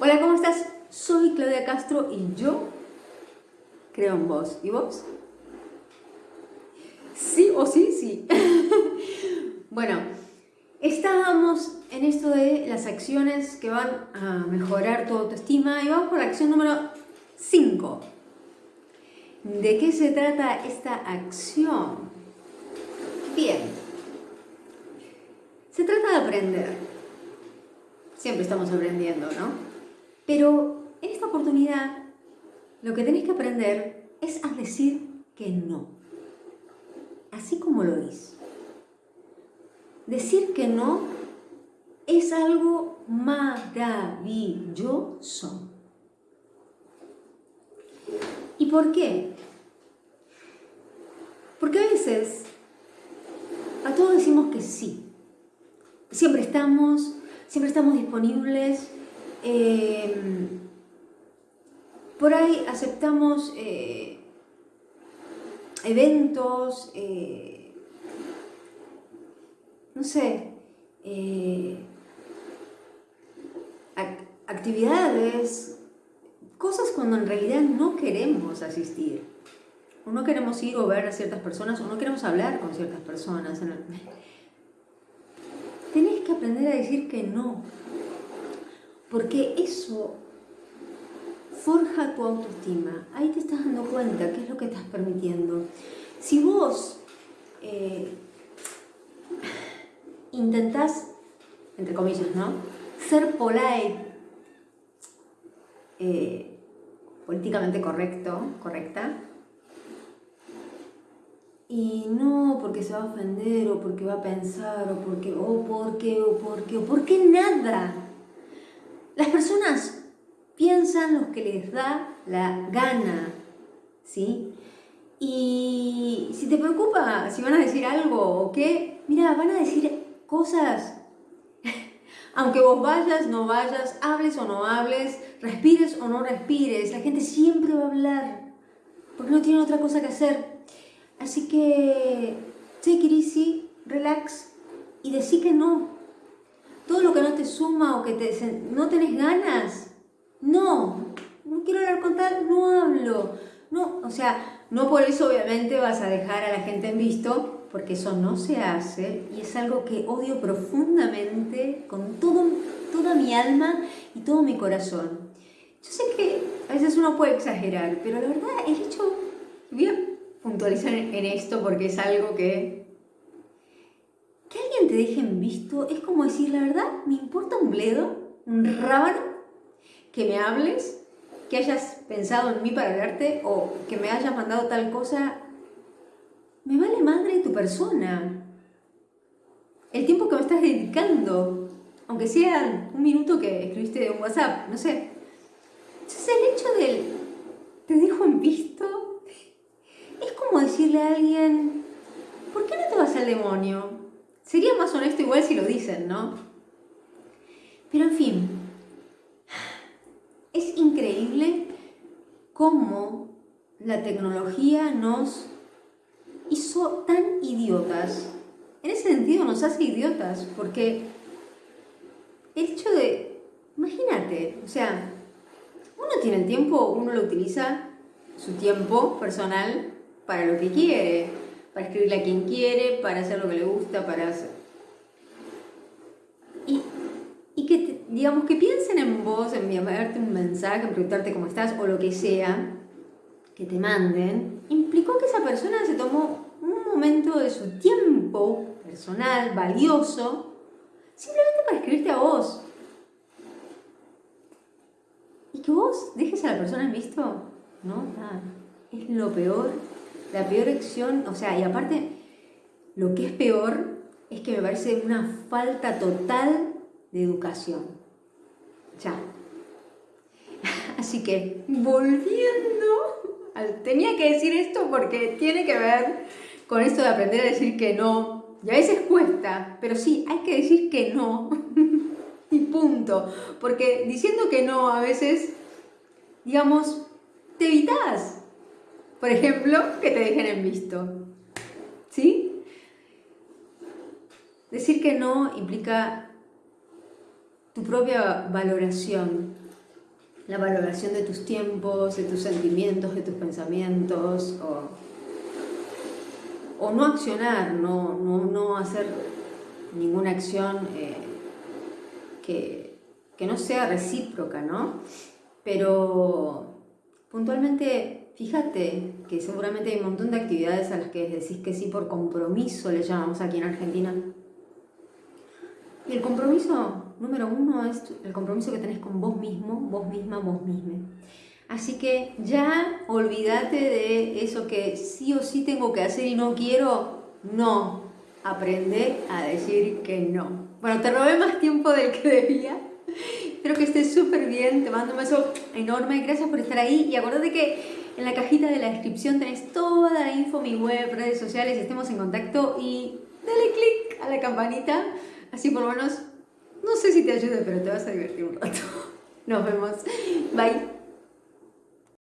Hola, ¿cómo estás? Soy Claudia Castro y yo creo en vos. ¿Y vos? Sí o sí, sí. bueno, estábamos en esto de las acciones que van a mejorar tu autoestima y vamos por la acción número 5. ¿De qué se trata esta acción? Bien, se trata de aprender. Siempre estamos aprendiendo, ¿no? Pero en esta oportunidad lo que tenés que aprender es a decir que no. Así como lo dices. Decir que no es algo maravilloso. ¿Y por qué? Porque a veces a todos decimos que sí. Siempre estamos, siempre estamos disponibles, Em, por ahí aceptamos eh, eventos, eh, no sé, eh, actividades, cosas cuando en realidad no queremos asistir. O no queremos ir o ver a ciertas personas, o no queremos hablar con ciertas personas. Tenés que aprender a decir que no porque eso forja tu autoestima. Ahí te estás dando cuenta qué es lo que estás permitiendo. Si vos eh, intentás, entre comillas, ¿no? Ser polite, eh, políticamente correcto, correcta, y no porque se va a ofender, o porque va a pensar, o porque, o porque, o porque, o porque nada. Las personas piensan lo que les da la gana, ¿sí? Y si te preocupa si van a decir algo o qué, mira, van a decir cosas. Aunque vos vayas, no vayas, hables o no hables, respires o no respires, la gente siempre va a hablar, porque no tiene otra cosa que hacer. Así que, take it easy, relax y decí que no, todo lo que no te suma o que te, no tenés ganas, no, no quiero hablar con tal, no hablo. No, o sea, no por eso obviamente vas a dejar a la gente en visto, porque eso no se hace y es algo que odio profundamente con todo, toda mi alma y todo mi corazón. Yo sé que a veces uno puede exagerar, pero la verdad el hecho, voy a puntualizar en esto porque es algo que te dejen visto es como decir, la verdad, me importa un bledo, un rábano, que me hables, que hayas pensado en mí para hablarte o que me hayas mandado tal cosa. Me vale madre tu persona. El tiempo que me estás dedicando, aunque sea un minuto que escribiste de un WhatsApp, no sé. Entonces el hecho del te dejo en visto es como decirle a alguien, ¿por qué no te vas al demonio? Sería más honesto igual si lo dicen, ¿no? Pero en fin, es increíble cómo la tecnología nos hizo tan idiotas. En ese sentido nos hace idiotas, porque el hecho de, imagínate, o sea, uno tiene el tiempo, uno lo utiliza, su tiempo personal, para lo que quiere para escribirle a quien quiere, para hacer lo que le gusta, para hacer... Y, que, digamos, que piensen en vos, en enviarte un mensaje, en preguntarte cómo estás o lo que sea, que te manden, implicó que esa persona se tomó un momento de su tiempo personal, valioso, simplemente para escribirte a vos. Y que vos dejes a la persona en visto, no, nada, es lo peor la peor acción, o sea, y aparte, lo que es peor es que me parece una falta total de educación. Ya. Así que, volviendo, tenía que decir esto porque tiene que ver con esto de aprender a decir que no. Y a veces cuesta, pero sí, hay que decir que no. y punto. Porque diciendo que no a veces, digamos, te evitas por ejemplo, que te dejen en visto. ¿Sí? Decir que no implica tu propia valoración. la valoración de tus tiempos, de tus sentimientos, de tus pensamientos, o, no accionar, no, no, hacer ninguna acción eh, que, que no sea recíproca, ¿no? Pero puntualmente, fíjate que seguramente hay un montón de actividades a las que decís que sí por compromiso, le llamamos aquí en Argentina. Y el compromiso número uno es el compromiso que tenés con vos mismo, vos misma, vos misma. Así que ya olvídate de eso que sí o sí tengo que hacer y no quiero. No, aprende a decir que no. Bueno, te robé más tiempo del que debía. Espero que estés súper bien, te mando un beso enorme, gracias por estar ahí y acuérdate que en la cajita de la descripción tenés toda la info, mi web, redes sociales, estemos en contacto y dale click a la campanita, así por lo menos, no sé si te ayude, pero te vas a divertir un rato. Nos vemos, bye.